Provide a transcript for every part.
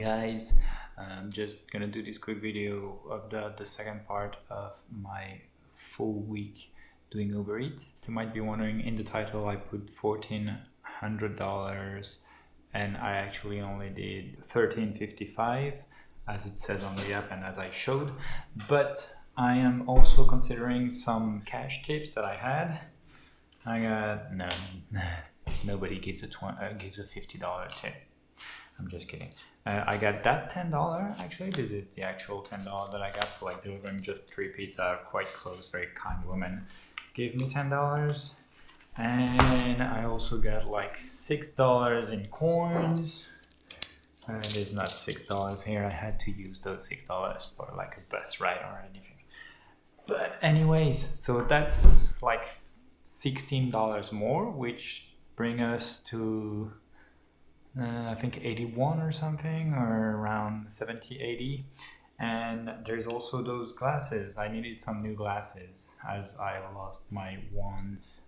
guys. I'm just gonna do this quick video of the, the second part of my full week doing Uber Eats. You might be wondering in the title I put $1,400 and I actually only did 1355 as it says on the app and as I showed. But I am also considering some cash tips that I had. I got no nobody gives a 20, uh, gives a $50 tip I'm just kidding. Uh, I got that $10 actually. This is the actual $10 that I got for like delivering just three pizza. Quite close, very kind woman gave me $10. And I also got like $6 in coins. And it's not $6 here. I had to use those $6 for like a bus ride or anything. But anyways, so that's like $16 more, which bring us to uh, I think 81 or something or around 70 80 and there's also those glasses. I needed some new glasses as I lost my ones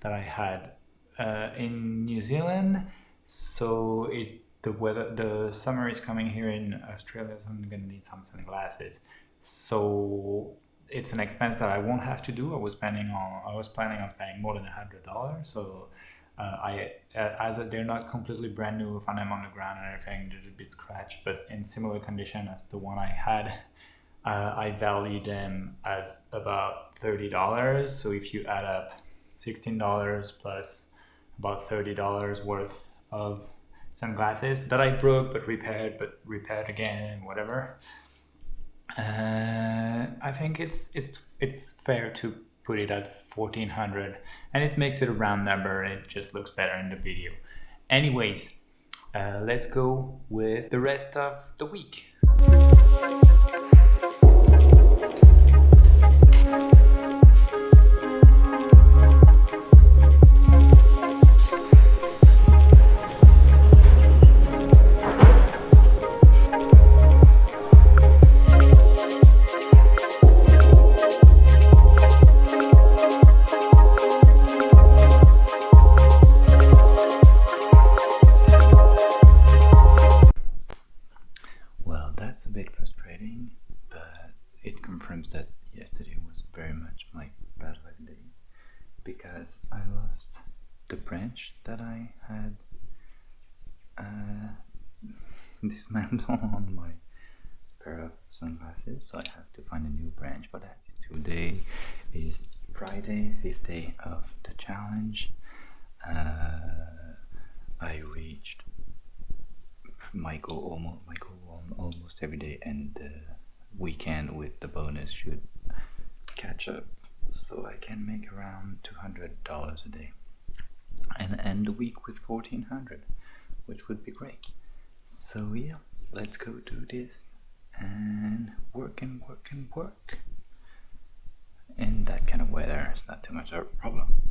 that I had uh, in New Zealand. So it's the weather the summer is coming here in Australia so I'm gonna need some sunglasses. So it's an expense that I won't have to do. I was planning on I was planning on spending more than a hundred dollars so uh, I uh, as a, they're not completely brand new if I'm on the ground and everything they're a bit scratched but in similar condition as the one I had uh, I value them as about $30 so if you add up $16 plus about $30 worth of sunglasses that I broke but repaired but repaired again whatever uh, I think it's it's it's fair to put it at 1400 and it makes it a round number it just looks better in the video. Anyways, uh, let's go with the rest of the week. dismantle on my pair of sunglasses so I have to find a new branch for that. Today is Friday, fifth day of the challenge. Uh, I reached my goal almost my goal almost every day and the weekend with the bonus should catch up so I can make around $200 a day. And end the week with 1400 which would be great. So yeah let's go do this and work and work and work. In that kind of weather it's not too much of a problem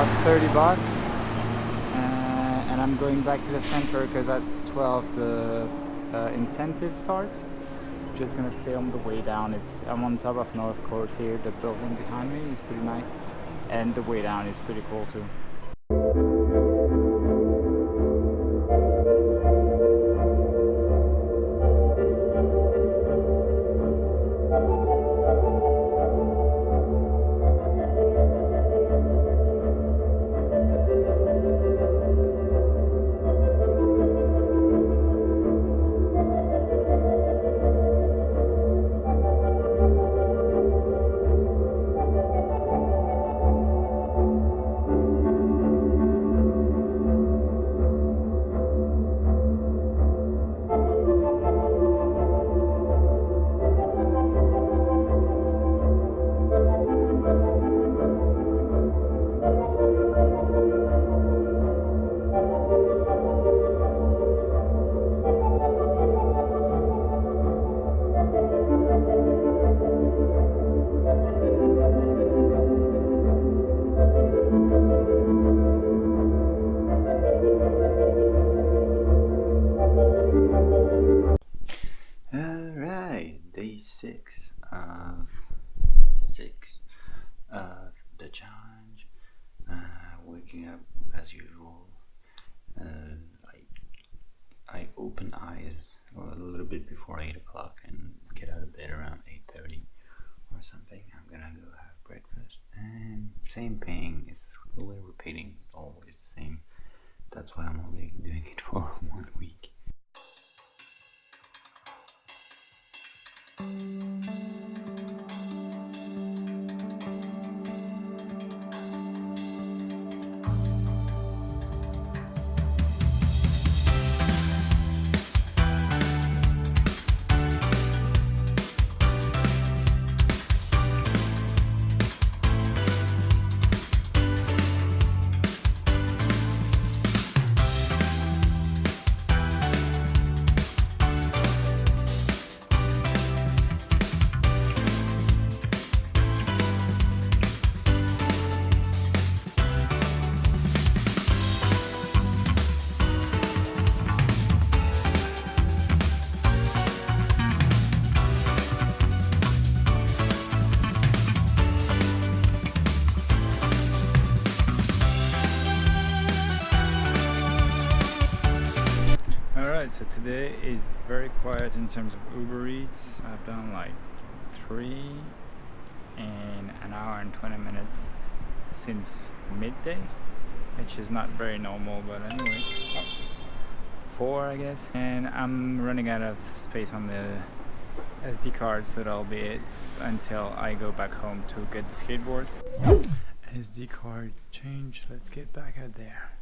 about 30 bucks. Uh, and I'm going back to the center because at 12 the uh, incentive starts. Just gonna film the way down. It's I'm on top of Northcote here. The building behind me is pretty nice. And the way down is pretty cool too. Six of six of the challenge. Uh, waking up as usual. Uh, I I open eyes a little bit before eight o'clock and get out of bed around eight thirty or something. I'm gonna go have breakfast and same thing. It's really repeating always the same. That's why I'm only doing it for one week. Alright, today is very quiet in terms of Uber Eats. I've done like three in an hour and 20 minutes since midday, which is not very normal, but anyways, oh, four I guess. And I'm running out of space on the SD card, so that'll be it until I go back home to get the skateboard. SD card change, let's get back out there.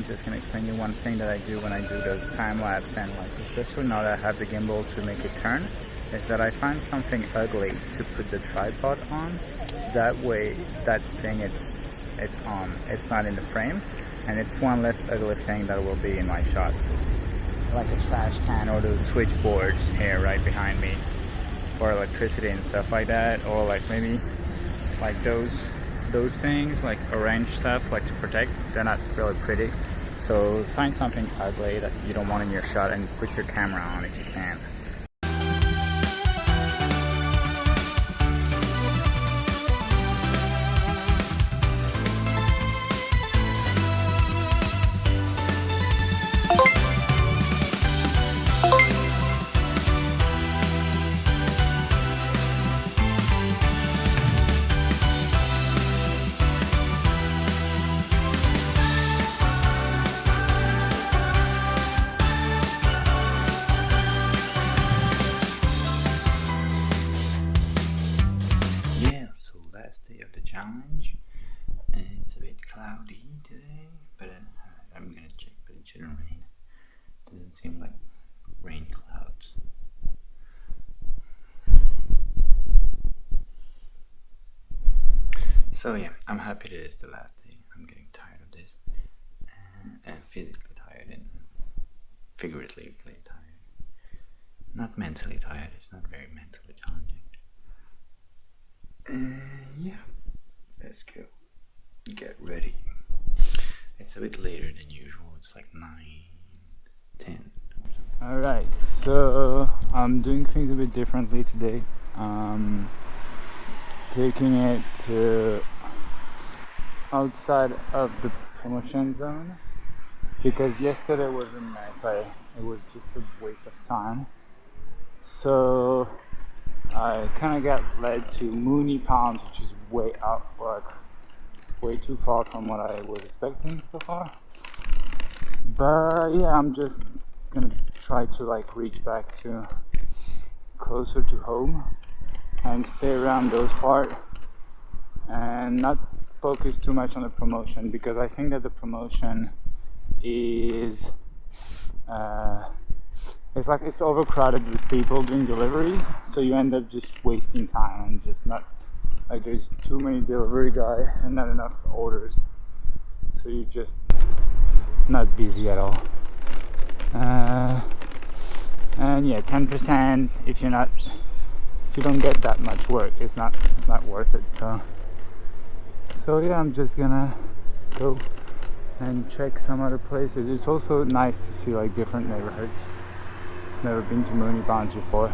I'm just gonna explain you one thing that I do when I do those time lapse and like especially now that I have the gimbal to make it turn is that I find something ugly to put the tripod on. That way that thing it's it's on. It's not in the frame and it's one less ugly thing that will be in my shot. Like a trash can or those switchboards here right behind me for electricity and stuff like that or like maybe like those those things like orange stuff like to protect. They're not really pretty so find something ugly that you don't want in your shot and put your camera on if you can So yeah, I'm happy that it's the last day. I'm getting tired of this, and, and physically tired and figuratively tired. Not mentally tired. It's not very mentally challenging. Uh, yeah, let's go. Get ready. It's a bit later than usual. It's like 9, 10. Alright, so I'm doing things a bit differently today. Um, taking it to outside of the promotion zone because yesterday was a mess. I, it was just a waste of time. So I kind of got led to Moonee Ponds, which is way out, like way too far from what I was expecting so far. But yeah, I'm just gonna try to like reach back to closer to home and stay around those part and not focus too much on the promotion because I think that the promotion is uh, it's like it's overcrowded with people doing deliveries so you end up just wasting time and just not like there's too many delivery guy and not enough orders. So you're just not busy at all. Uh, and yeah 10% if you're not if you don't get that much work it's not it's not worth it so So yeah, I'm just gonna go and check some other places. It's also nice to see like different neighborhoods. Never been to Moonee Ponds before.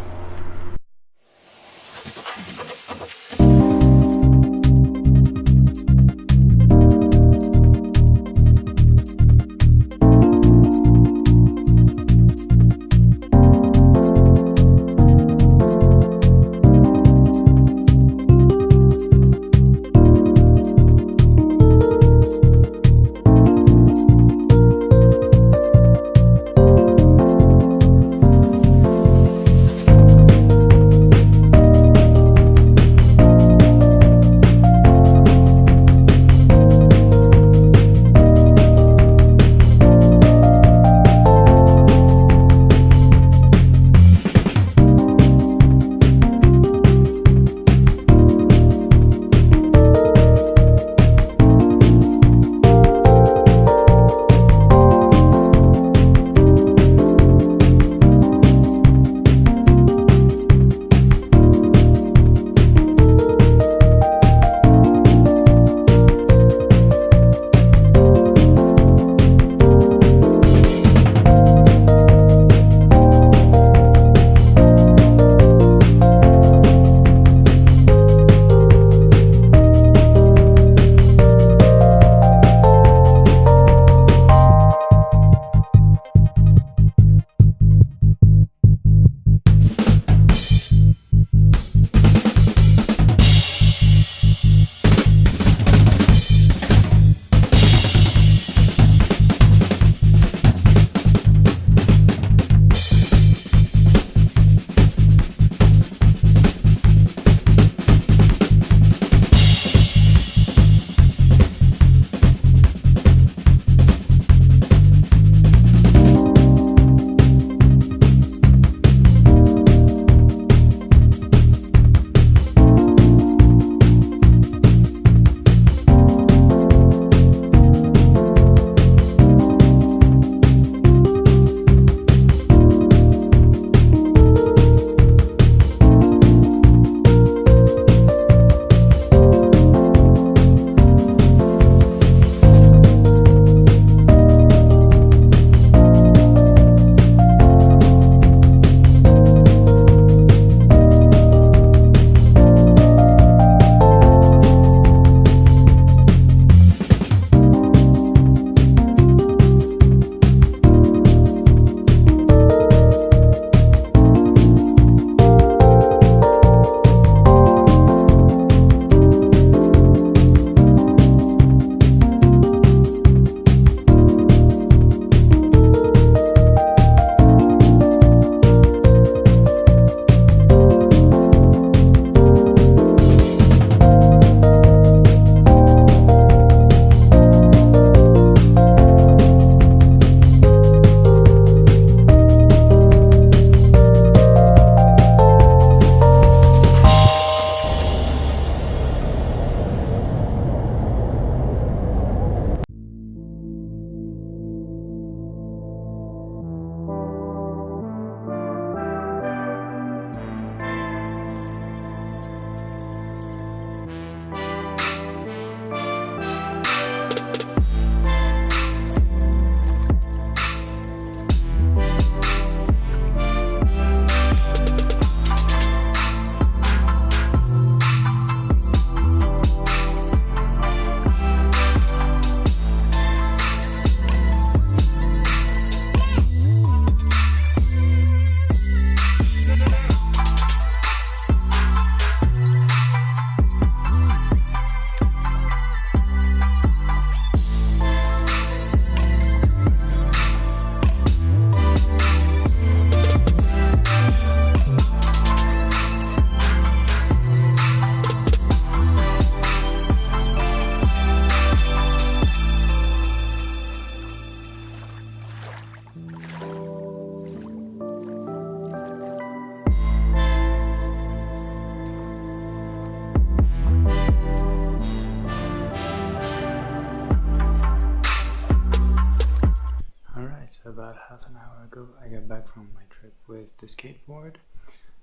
Ago I got back from my trip with the skateboard.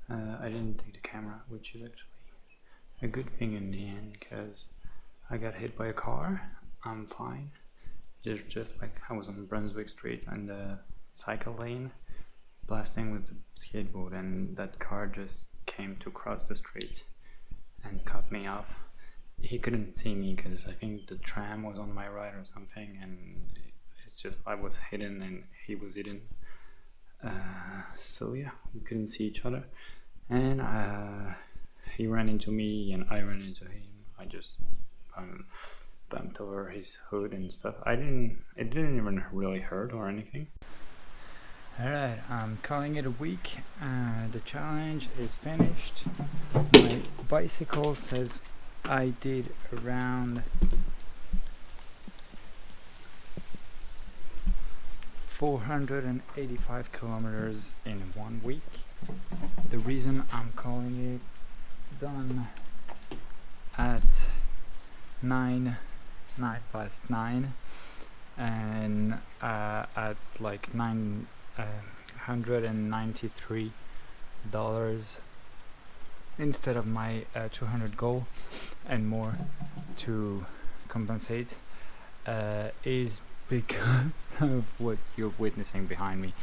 Uh, I didn't take the camera, which is actually a good thing in the end because I got hit by a car. I'm fine. Just, just like I was on Brunswick Street on the cycle lane, blasting with the skateboard, and that car just came to cross the street and cut me off. He couldn't see me because I think the tram was on my right or something, and it's just I was hidden and he was hidden. Uh, so yeah, we couldn't see each other, and uh, he ran into me and I ran into him. I just um, bumped over his hood and stuff. I didn't. It didn't even really hurt or anything. Alright, I'm calling it a week. Uh, the challenge is finished. My bicycle says I did around 485 kilometers in one week. The reason I'm calling it done at 9 9 past 9 and uh, at like 9 uh, 193 dollars instead of my uh, 200 goal and more to compensate uh, is because of what you're witnessing behind me.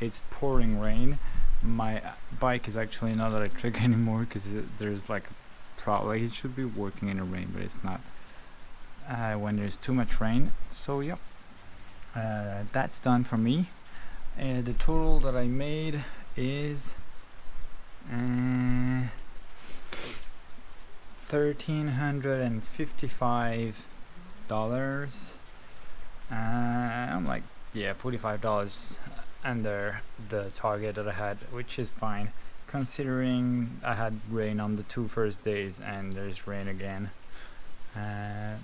It's pouring rain. My uh, bike is actually not electric anymore because there's like probably it should be working in the rain but it's not uh, when there's too much rain. So yeah, uh, that's done for me. And the total that I made is uh, thirteen hundred and fifty-five dollars. Uh, I'm like, yeah, forty-five dollars under the target that I had, which is fine, considering I had rain on the two first days and there's rain again. Uh,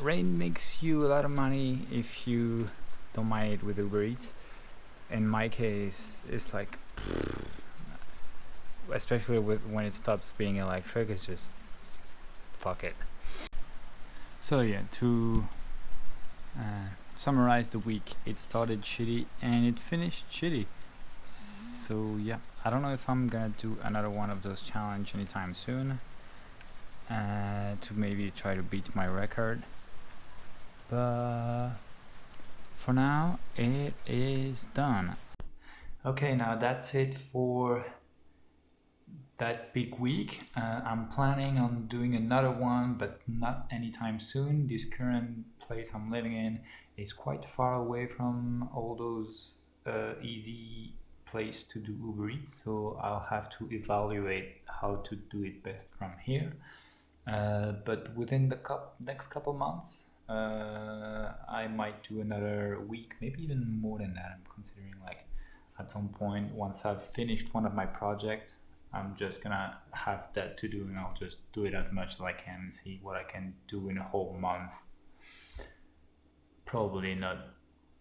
rain makes you a lot of money if you don't mind it with Uber Eats in my case it's like especially with when it stops being electric it's just fuck it so yeah to uh, summarize the week. It started shitty and it finished shitty. So yeah. I don't know if I'm gonna do another one of those challenge anytime soon uh, to maybe try to beat my record. But for now it is done. Okay, now that's it for that big week. Uh, I'm planning on doing another one, but not anytime soon. This current place I'm living in is quite far away from all those uh, easy place to do Uber Eats, so I'll have to evaluate how to do it best from here. Uh, but within the next couple months, uh, I might do another week, maybe even more than that. I'm considering like at some point once I've finished one of my projects, I'm just gonna have that to do and I'll just do it as much as I can and see what I can do in a whole month. Probably not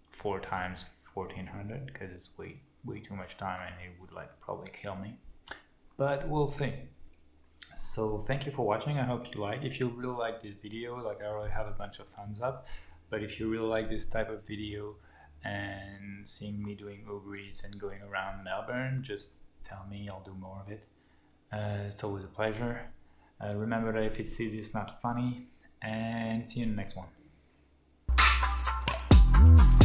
four times 1400 because it's way way too much time and it would like probably kill me. But we'll see. So thank you for watching. I hope you like. If you really like this video like i already have a bunch of thumbs up. But if you really like this type of video and seeing me doing Uber and going around Melbourne just tell me I'll do more of it. Uh, it's always a pleasure. Uh, remember that if it's easy it's not funny. And see you in the next one Ooh.